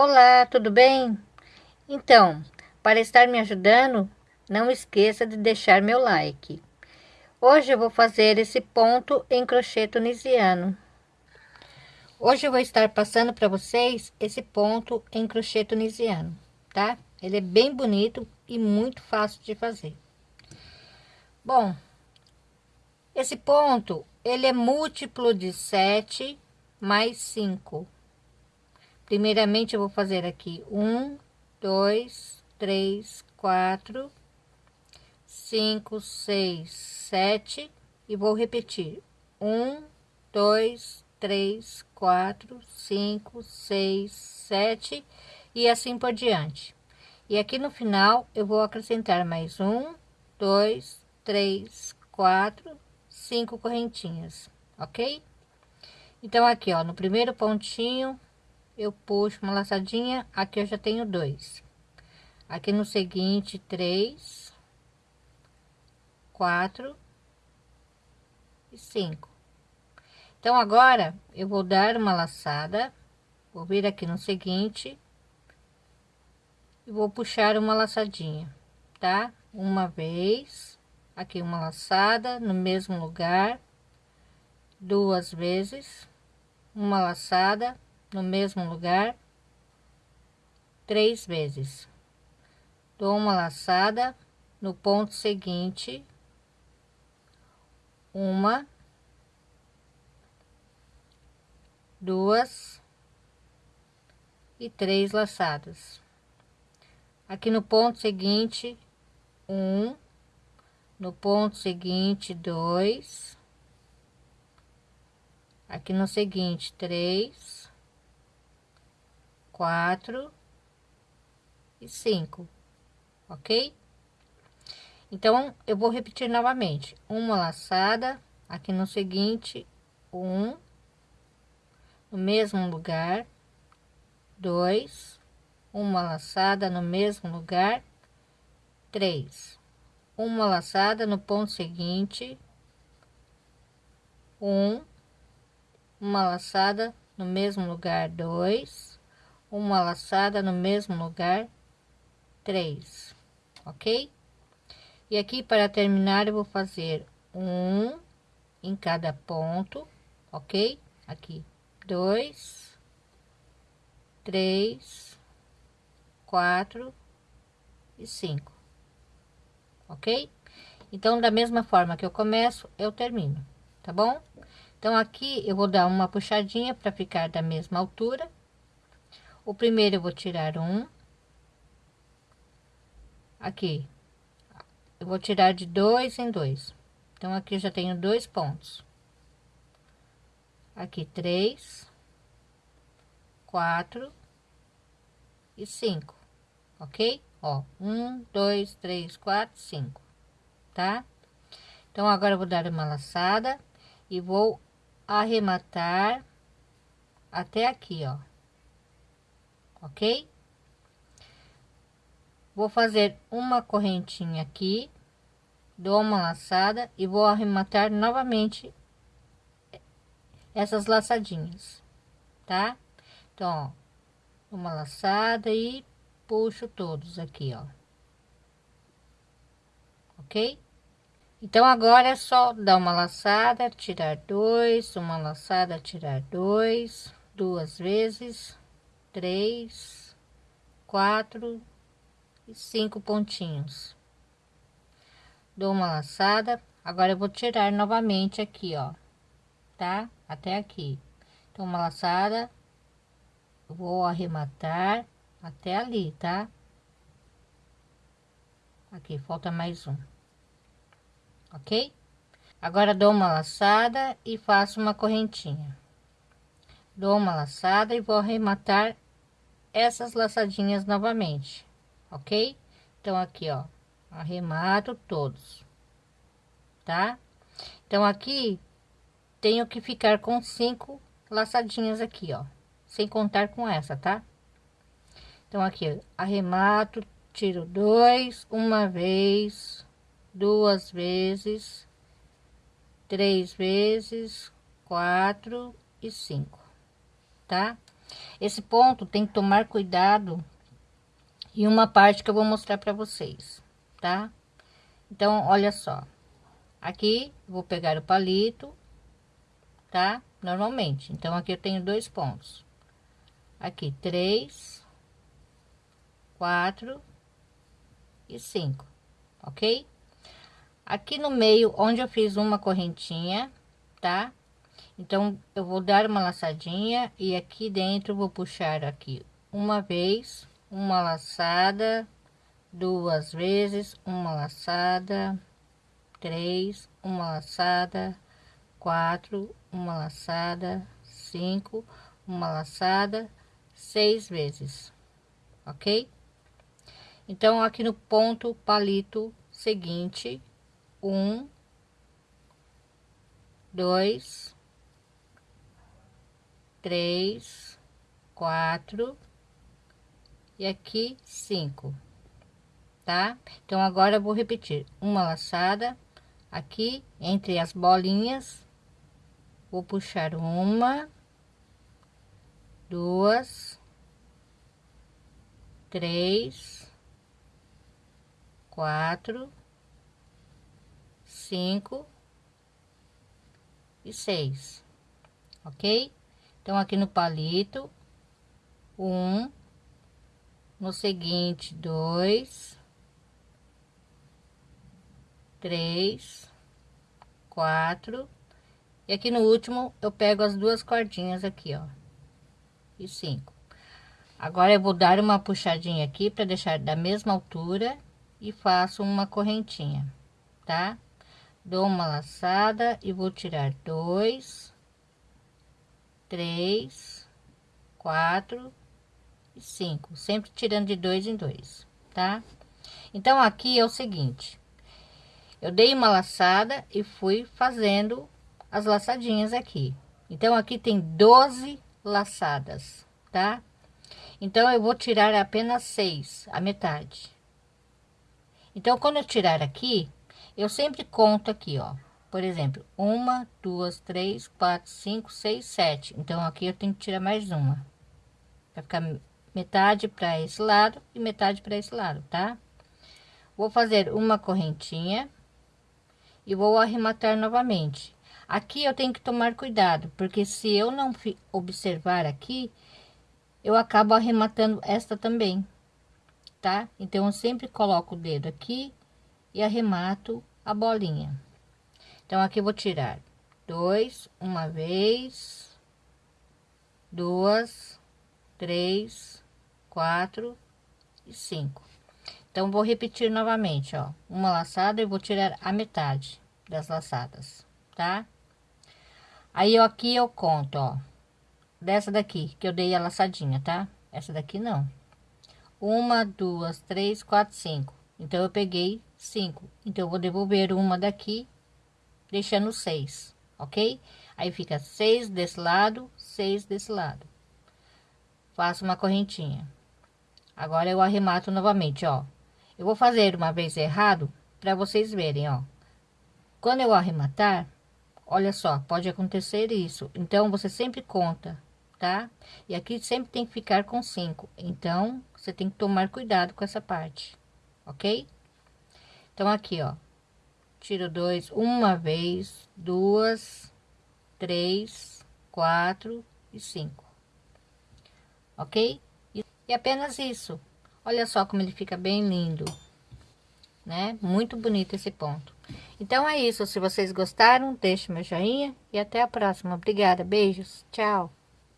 Olá, tudo bem? Então, para estar me ajudando, não esqueça de deixar meu like. Hoje eu vou fazer esse ponto em crochê tunisiano. Hoje eu vou estar passando para vocês esse ponto em crochê tunisiano, tá? Ele é bem bonito e muito fácil de fazer. Bom, esse ponto, ele é múltiplo de 7 mais 5 Primeiramente, eu vou fazer aqui um, dois, três, quatro, cinco, seis, sete e vou repetir um, dois, três, quatro, cinco, seis, sete e assim por diante. E aqui no final eu vou acrescentar mais um, dois, três, quatro, cinco correntinhas, ok? Então aqui ó, no primeiro pontinho eu puxo uma laçadinha aqui eu já tenho dois. Aqui no seguinte três quatro e cinco. Então agora eu vou dar uma laçada vou vir aqui no seguinte e vou puxar uma laçadinha tá? Uma vez aqui uma laçada no mesmo lugar duas vezes uma laçada no mesmo lugar três vezes. Dou uma laçada no ponto seguinte, uma, duas e três laçadas. Aqui no ponto seguinte, um, no ponto seguinte, dois, aqui no seguinte, três, quatro e cinco, ok? Então, eu vou repetir novamente, uma laçada, aqui no seguinte, um, no mesmo lugar, dois, uma laçada no mesmo lugar, três, uma laçada no ponto seguinte, um, uma laçada no mesmo lugar, dois, uma laçada no mesmo lugar, três, ok? E aqui para terminar eu vou fazer um em cada ponto, ok? Aqui dois, três, quatro e cinco, ok? Então, da mesma forma que eu começo, eu termino, tá bom? Então, aqui eu vou dar uma puxadinha para ficar da mesma altura o primeiro eu vou tirar um. Aqui. Eu vou tirar de dois em dois. Então, aqui já tenho dois pontos. Aqui, três, quatro e cinco, ok? Ó, um, dois, três, quatro, cinco, tá? Então, agora eu vou dar uma laçada e vou arrematar até aqui, ó ok? Vou fazer uma correntinha aqui, dou uma laçada e vou arrematar novamente essas laçadinhas, tá? Então, ó, uma laçada e puxo todos aqui, ó. Ok? Então, agora é só dar uma laçada, tirar dois, uma laçada, tirar dois, duas vezes, três, quatro e cinco pontinhos. Dou uma laçada, agora eu vou tirar novamente aqui, ó, tá? Até aqui. Então, uma laçada, vou arrematar até ali, tá? Aqui, falta mais um. Ok? Agora, dou uma laçada e faço uma correntinha. Dou uma laçada e vou arrematar essas laçadinhas novamente, ok? Então, aqui, ó, arremato todos, tá? Então, aqui, tenho que ficar com cinco laçadinhas aqui, ó, sem contar com essa, tá? Então, aqui, arremato, tiro dois, uma vez, duas vezes, três vezes, quatro e cinco, tá? Esse ponto tem que tomar cuidado e uma parte que eu vou mostrar para vocês, tá? Então, olha só. Aqui, vou pegar o palito, tá? Normalmente. Então, aqui eu tenho dois pontos. Aqui, três, quatro e cinco, ok? Aqui no meio, onde eu fiz uma correntinha, tá? Então, eu vou dar uma laçadinha e aqui dentro vou puxar aqui uma vez, uma laçada, duas vezes, uma laçada, três, uma laçada, quatro, uma laçada, cinco, uma laçada, seis vezes, ok? Então, aqui no ponto palito seguinte, um, dois, três, quatro e aqui cinco, tá? Então agora eu vou repetir uma laçada aqui entre as bolinhas, vou puxar uma, duas, três, quatro cinco e seis, ok? Então, aqui no palito, um, no seguinte, dois, três, quatro, e aqui no último eu pego as duas cordinhas aqui, ó, e cinco. Agora eu vou dar uma puxadinha aqui para deixar da mesma altura e faço uma correntinha, tá? dou uma laçada e vou tirar dois, três, quatro e cinco, sempre tirando de dois em dois, tá? Então, aqui é o seguinte, eu dei uma laçada e fui fazendo as laçadinhas aqui. Então, aqui tem 12 laçadas, tá? Então, eu vou tirar apenas seis, a metade. Então, quando eu tirar aqui, eu sempre conto aqui, ó. Por exemplo, uma, duas, três, quatro, cinco, seis, sete. Então, aqui eu tenho que tirar mais uma. Vai ficar metade para esse lado e metade para esse lado, tá? Vou fazer uma correntinha e vou arrematar novamente. Aqui eu tenho que tomar cuidado, porque se eu não observar aqui, eu acabo arrematando esta também, tá? Então, eu sempre coloco o dedo aqui e arremato a bolinha. Então, aqui eu vou tirar dois, uma vez, duas, três, quatro e cinco. Então, vou repetir novamente, ó, uma laçada e vou tirar a metade das laçadas, tá? Aí, eu, aqui eu conto, ó, dessa daqui, que eu dei a laçadinha, tá? Essa daqui não. Uma, duas, três, quatro, cinco. Então, eu peguei cinco. Então, eu vou devolver uma daqui, deixando seis, ok? Aí, fica seis desse lado, seis desse lado. Faço uma correntinha. Agora, eu arremato novamente, ó. Eu vou fazer uma vez errado, para vocês verem, ó. Quando eu arrematar, olha só, pode acontecer isso. Então, você sempre conta, tá? E aqui sempre tem que ficar com cinco. Então, você tem que tomar cuidado com essa parte, ok? Então, aqui, ó, tiro dois, uma vez, duas, três, quatro e cinco, ok? E, apenas isso. Olha só como ele fica bem lindo, né? Muito bonito esse ponto. Então, é isso. Se vocês gostaram, deixe meu joinha e até a próxima. Obrigada, beijos, tchau.